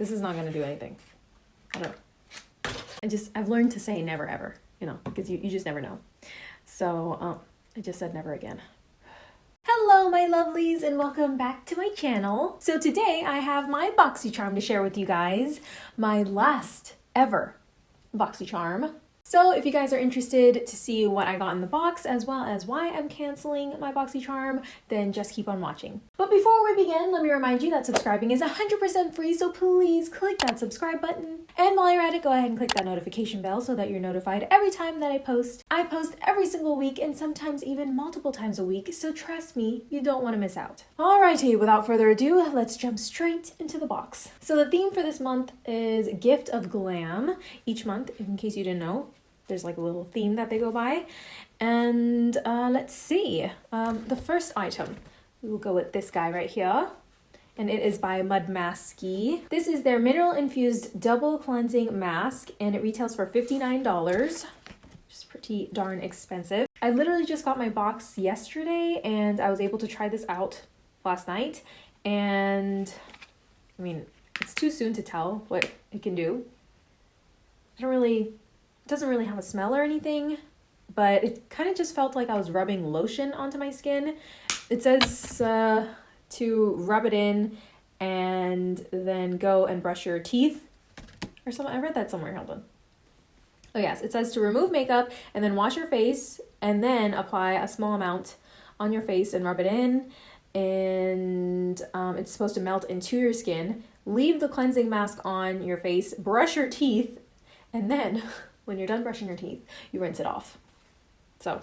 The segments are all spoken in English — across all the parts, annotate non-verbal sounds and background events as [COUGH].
This is not gonna do anything. I don't I just, I've learned to say never ever, you know, because you, you just never know. So um, I just said never again. Hello, my lovelies, and welcome back to my channel. So today I have my BoxyCharm to share with you guys. My last ever BoxyCharm. So if you guys are interested to see what I got in the box as well as why I'm canceling my BoxyCharm, then just keep on watching. But before we begin, let me remind you that subscribing is 100% free, so please click that subscribe button. And while you're at it, go ahead and click that notification bell so that you're notified every time that I post. I post every single week and sometimes even multiple times a week, so trust me, you don't want to miss out. Alrighty, without further ado, let's jump straight into the box. So the theme for this month is Gift of Glam. Each month, in case you didn't know, there's like a little theme that they go by. And uh, let's see. Um, the first item, we will go with this guy right here. And it is by Mud Masky. This is their mineral infused double cleansing mask and it retails for $59, which is pretty darn expensive. I literally just got my box yesterday and I was able to try this out last night. And I mean, it's too soon to tell what it can do. I don't really doesn't really have a smell or anything, but it kind of just felt like I was rubbing lotion onto my skin. It says uh, to rub it in and then go and brush your teeth or something. I read that somewhere. Hold on. Oh, yes. It says to remove makeup and then wash your face and then apply a small amount on your face and rub it in. And um, it's supposed to melt into your skin. Leave the cleansing mask on your face, brush your teeth, and then [LAUGHS] when you're done brushing your teeth, you rinse it off. So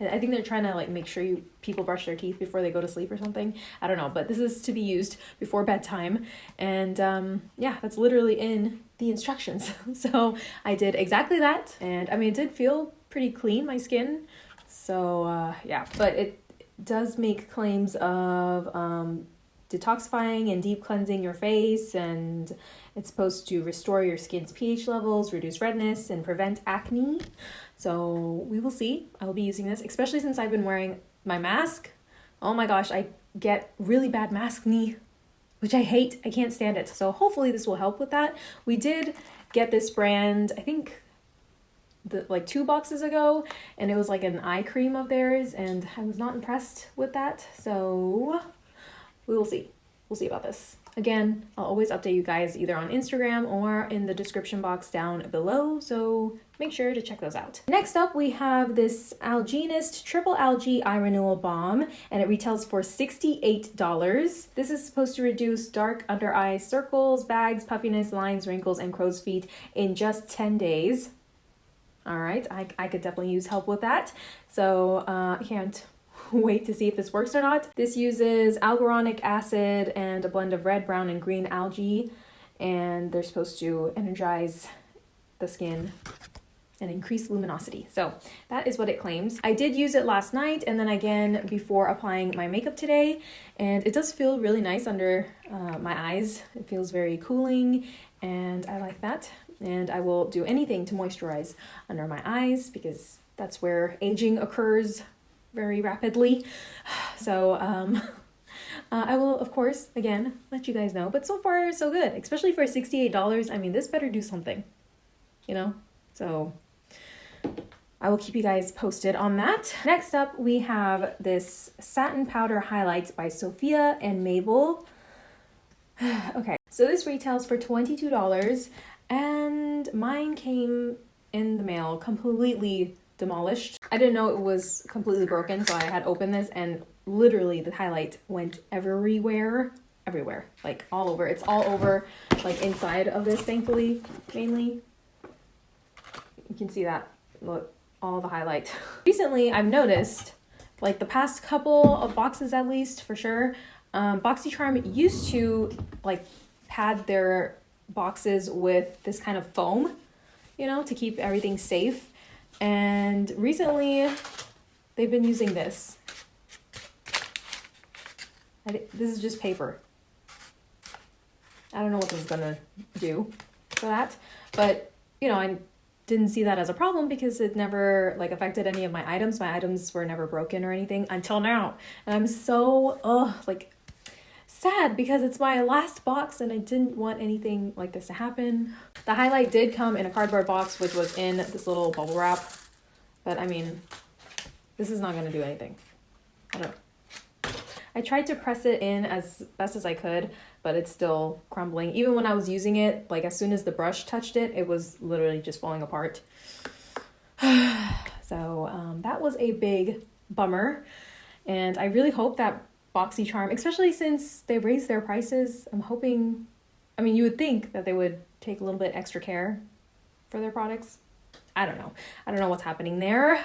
I think they're trying to like make sure you people brush their teeth before they go to sleep or something. I don't know, but this is to be used before bedtime. And um, yeah, that's literally in the instructions. [LAUGHS] so I did exactly that. And I mean, it did feel pretty clean, my skin. So uh, yeah, but it does make claims of um, detoxifying and deep cleansing your face and it's supposed to restore your skin's pH levels, reduce redness, and prevent acne. So we will see. I will be using this, especially since I've been wearing my mask. Oh my gosh, I get really bad maskne, which I hate. I can't stand it. So hopefully this will help with that. We did get this brand, I think the, like two boxes ago and it was like an eye cream of theirs and I was not impressed with that. So we will see. We'll see about this. Again, I'll always update you guys either on Instagram or in the description box down below, so make sure to check those out. Next up, we have this Algenist Triple Algae Eye Renewal Balm, and it retails for $68. This is supposed to reduce dark under eye circles, bags, puffiness, lines, wrinkles, and crow's feet in just 10 days. All right, I, I could definitely use help with that. So uh, I can't [LAUGHS] wait to see if this works or not. This uses alguronic acid and a blend of red, brown, and green algae, and they're supposed to energize the skin and increase luminosity. So that is what it claims. I did use it last night and then again before applying my makeup today, and it does feel really nice under uh, my eyes. It feels very cooling and I like that. And I will do anything to moisturize under my eyes because that's where aging occurs very rapidly. [SIGHS] So um, [LAUGHS] uh, I will, of course, again, let you guys know. But so far, so good, especially for $68. I mean, this better do something, you know? So I will keep you guys posted on that. Next up, we have this Satin Powder Highlights by Sophia and Mabel. [SIGHS] okay, so this retails for $22 and mine came in the mail completely demolished. I didn't know it was completely broken, so I had opened this and literally the highlight went everywhere, everywhere, like all over. It's all over, like inside of this, thankfully, mainly. You can see that, look, all the highlight. [LAUGHS] Recently, I've noticed, like the past couple of boxes at least, for sure, um, BoxyCharm used to like pad their boxes with this kind of foam, you know, to keep everything safe. And recently, they've been using this. This is just paper. I don't know what this is gonna do for that, but you know, I didn't see that as a problem because it never like affected any of my items. My items were never broken or anything until now. And I'm so, oh, like sad because it's my last box and I didn't want anything like this to happen. The highlight did come in a cardboard box, which was in this little bubble wrap. But I mean, this is not going to do anything. I don't I tried to press it in as best as I could, but it's still crumbling. Even when I was using it, like as soon as the brush touched it, it was literally just falling apart. [SIGHS] so um, that was a big bummer. And I really hope that BoxyCharm, especially since they raised their prices, I'm hoping, I mean, you would think that they would take a little bit extra care for their products. I don't know. I don't know what's happening there,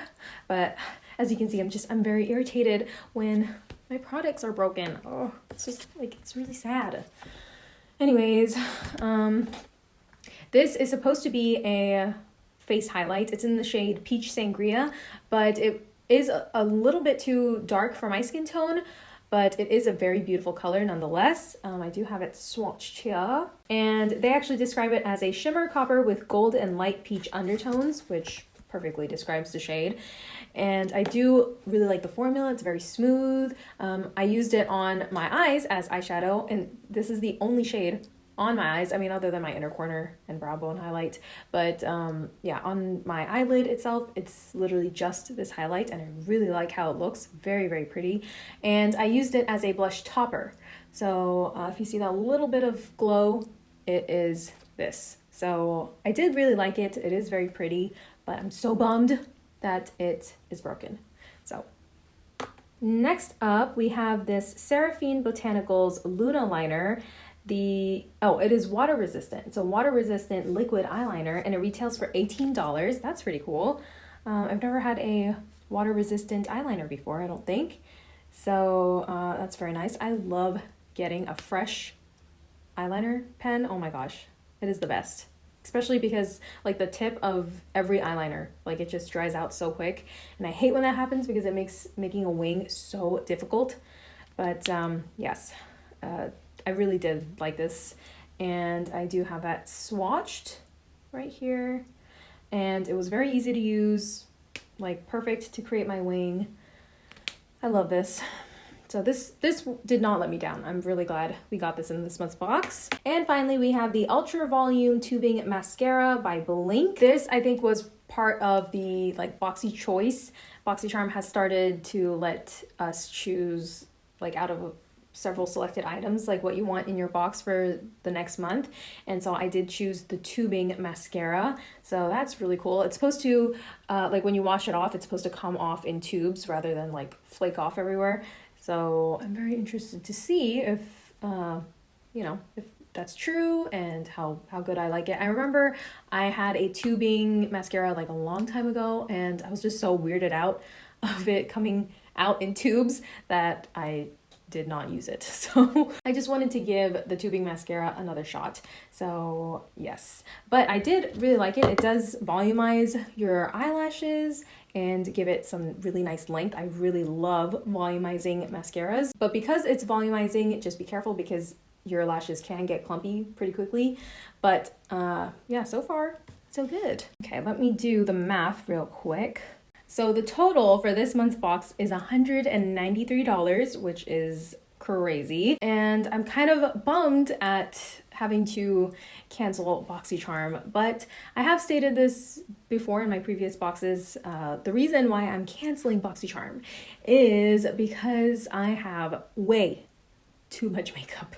but as you can see, I'm just, I'm very irritated when my products are broken. Oh, it's just like, it's really sad. Anyways, um, this is supposed to be a face highlight. It's in the shade Peach Sangria, but it is a, a little bit too dark for my skin tone but it is a very beautiful color nonetheless. Um, I do have it swatched here. And they actually describe it as a shimmer copper with gold and light peach undertones, which perfectly describes the shade. And I do really like the formula. It's very smooth. Um, I used it on my eyes as eyeshadow, and this is the only shade on my eyes. I mean, other than my inner corner and brow bone highlight. But um, yeah, on my eyelid itself, it's literally just this highlight, and I really like how it looks. Very, very pretty. And I used it as a blush topper. So uh, if you see that little bit of glow, it is this. So I did really like it. It is very pretty, but I'm so bummed that it is broken. So next up, we have this Seraphine Botanicals Luna Liner. The, oh, it is water resistant. It's a water resistant liquid eyeliner and it retails for $18. That's pretty cool. Um, I've never had a water resistant eyeliner before, I don't think. So uh, that's very nice. I love getting a fresh eyeliner pen. Oh my gosh, it is the best especially because like the tip of every eyeliner like it just dries out so quick and i hate when that happens because it makes making a wing so difficult but um yes uh, i really did like this and i do have that swatched right here and it was very easy to use like perfect to create my wing i love this so this this did not let me down. I'm really glad we got this in this month's box. And finally, we have the Ultra Volume Tubing Mascara by Blinc. This I think was part of the like Boxy Choice. BoxyCharm has started to let us choose like out of several selected items like what you want in your box for the next month. And so I did choose the tubing mascara. So that's really cool. It's supposed to uh, like when you wash it off it's supposed to come off in tubes rather than like flake off everywhere. So I'm very interested to see if, uh, you know, if that's true and how, how good I like it. I remember I had a tubing mascara like a long time ago and I was just so weirded out [LAUGHS] of it coming out in tubes that I did not use it. [LAUGHS] So I just wanted to give the tubing mascara another shot. So yes, but I did really like it. It does volumize your eyelashes and give it some really nice length. I really love volumizing mascaras, but because it's volumizing, just be careful because your lashes can get clumpy pretty quickly. But uh, yeah, so far, so good. Okay, let me do the math real quick. So the total for this month's box is $193, which is crazy. And I'm kind of bummed at having to cancel BoxyCharm, but I have stated this before in my previous boxes. Uh, the reason why I'm canceling BoxyCharm is because I have way too much [LAUGHS] makeup.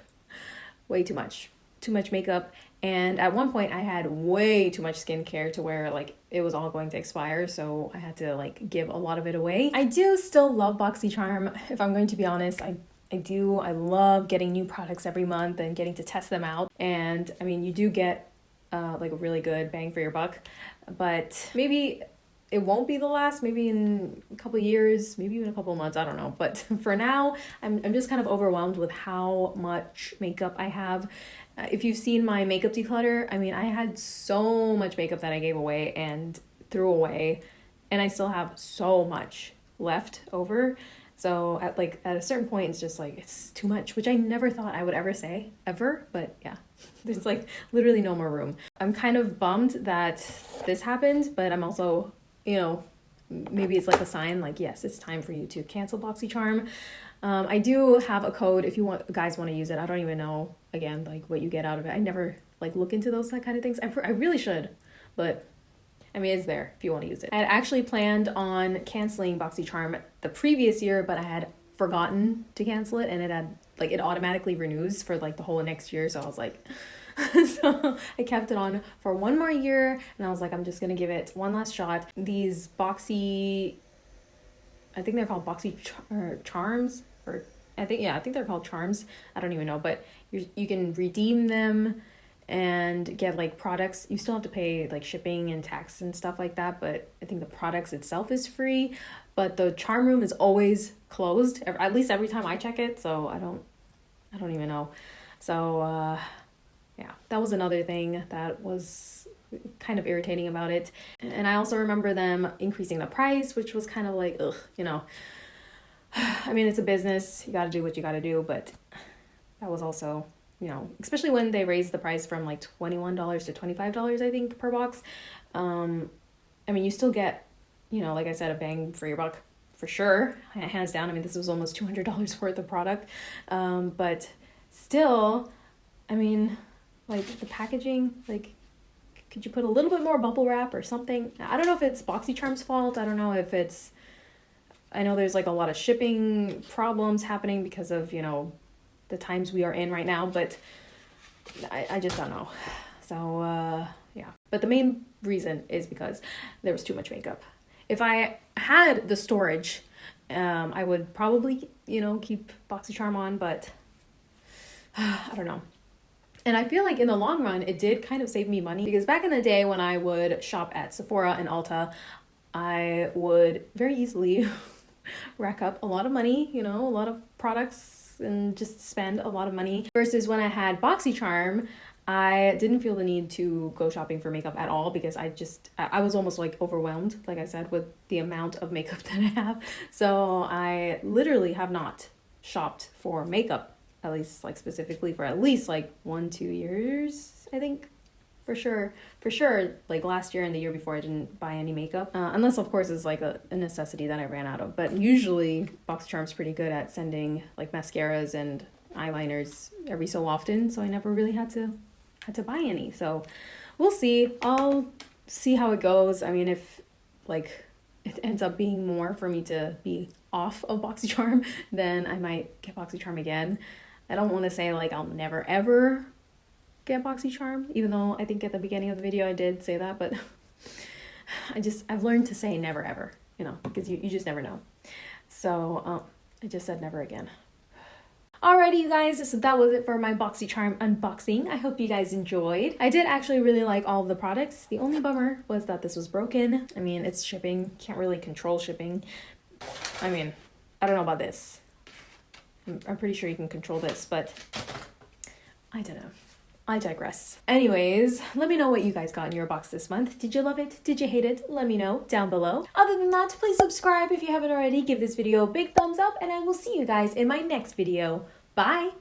Way too much. Too much makeup. And at one point I had way too much skincare to where like it was all going to expire, so I had to like give a lot of it away. I do still love BoxyCharm, if I'm going to be honest. I I do. I love getting new products every month and getting to test them out. And I mean, you do get uh, like a really good bang for your buck, but maybe it won't be the last. Maybe in a couple years, maybe even a couple months. I don't know. But [LAUGHS] for now, I'm I'm just kind of overwhelmed with how much makeup I have. Uh, if you've seen my makeup declutter, I mean, I had so much makeup that I gave away and threw away, and I still have so much left over so at like at a certain point, it's just like it's too much, which I never thought I would ever say ever. But yeah, [LAUGHS] there's like literally no more room. I'm kind of bummed that this happened, but I'm also, you know, maybe it's like a sign like yes, it's time for you to cancel BoxyCharm. Um, I do have a code if you want guys want to use it. I don't even know again like what you get out of it. I never like look into those kind of things. I, I really should, but I mean it's there if you want to use it. I had actually planned on canceling BoxyCharm the previous year, but I had forgotten to cancel it and it had like it automatically renews for like the whole next year. So I was like. [LAUGHS] so I kept it on for one more year and I was like, I'm just gonna give it one last shot. These boxy, I think they're called boxy char- charms or I think yeah, I think they're called charms. I don't even know, but you you can redeem them and get like products. You still have to pay like shipping and tax and stuff like that, but I think the products itself is free. But the charm room is always closed. At least every time I check it, so I don't I don't even know. So uh yeah, that was another thing that was kind of irritating about it. And I also remember them increasing the price, which was kind of like, ugh, you know. [SIGHS] I mean, it's a business. You got to do what you got to do, but that was also, you know, especially when they raised the price from like $21 to $25, I think, per box. Um, I mean, you still get, you know, like I said, a bang for your buck for sure, hands down. I mean, this was almost $200 worth of product. Um, but still, I mean, like the packaging, like, could you put a little bit more bubble wrap or something? I don't know if it's BoxyCharm's fault. I don't know if it's I know there's like a lot of shipping problems happening because of, you know, the times we are in right now, but I, I just don't know. So, uh, yeah. But the main reason is because there was too much makeup. If I had the storage, um, I would probably, you know, keep BoxyCharm on, but [SIGHS] I don't know. And I feel like in the long run, it did kind of save me money because back in the day when I would shop at Sephora and Ulta, I would very easily [LAUGHS] rack up a lot of money, you know, a lot of products and just spend a lot of money. Versus when I had BoxyCharm, I didn't feel the need to go shopping for makeup at all because I just I was almost like overwhelmed, like I said, with the amount of makeup [LAUGHS] that I have. So I literally have not shopped for makeup, at least like specifically for at least like one, two years, I think for sure. For sure like last year and the year before i didn't buy any makeup uh, unless of course it's like a, a, necessity that i ran out of. But usually boxycharm's pretty good at sending like mascaras and eyeliners every so often so i never really had to had to buy any. So we'll see. I'll see how it goes. I mean if like it ends up being more for me to be off of boxycharm [LAUGHS] then i might get boxycharm again i don't want to say like i'll never ever get BoxyCharm, even though I think at the beginning of the video I did say that, but [LAUGHS] I just, I've learned to say never ever, you know, because you, you just never know. So um, I just said never again. Alrighty, you guys, so that was it for my BoxyCharm unboxing. I hope you guys enjoyed. I did actually really like all of the products. The only bummer was that this was broken. I mean, it's shipping, can't really control shipping. I mean, I don't know about this. I'm, pretty sure you can control this, but I don't know. I digress. Anyways, let me know what you guys got in your box this month. Did you love it? Did you hate it? Let me know down below. Other than that, please subscribe if you haven't already. Give this video a big thumbs up and I will see you guys in my next video. Bye!